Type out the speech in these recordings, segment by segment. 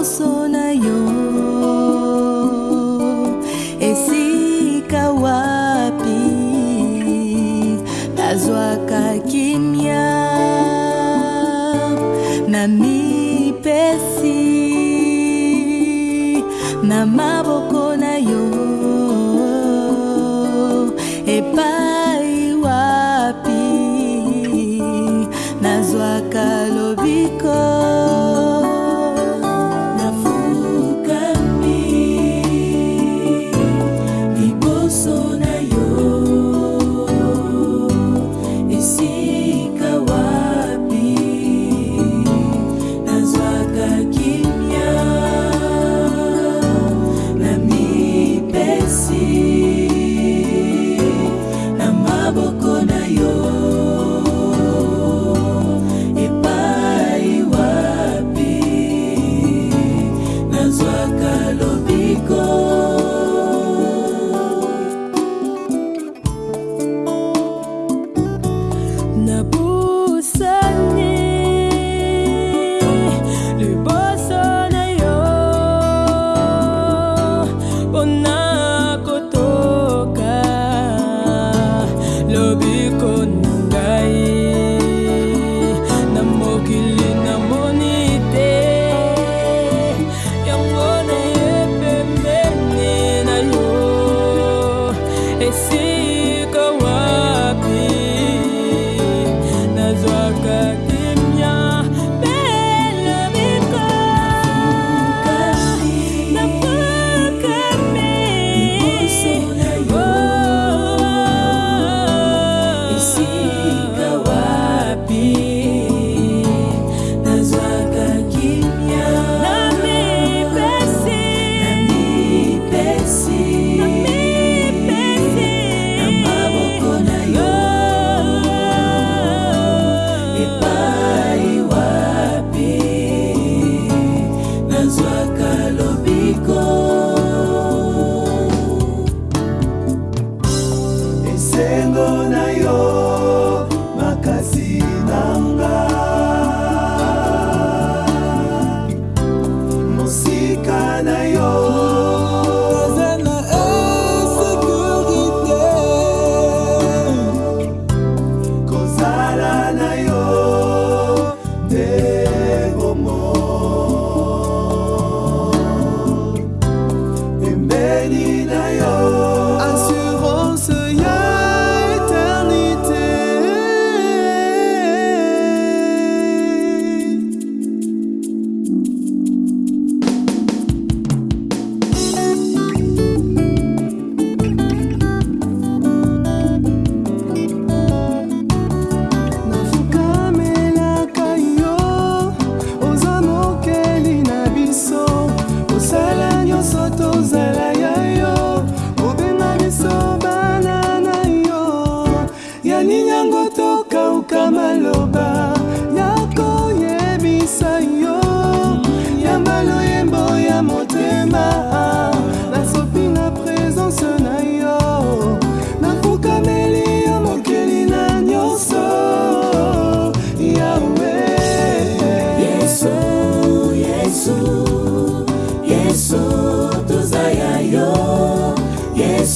nyonso na yo esika wapi nazwaka kimia na mipesi na maboko See.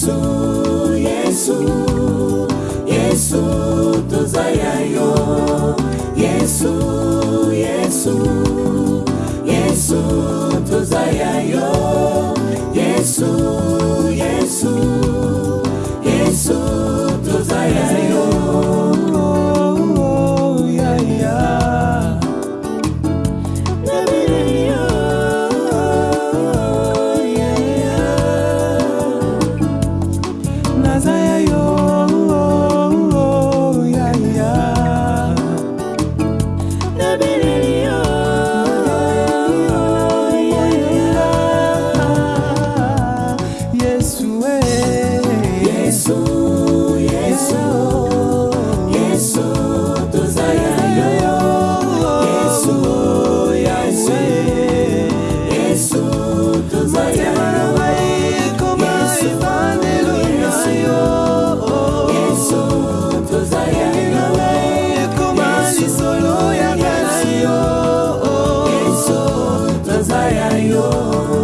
yesu yesu yesu toza ya yo yesu yesu yesu toza ya yo tayo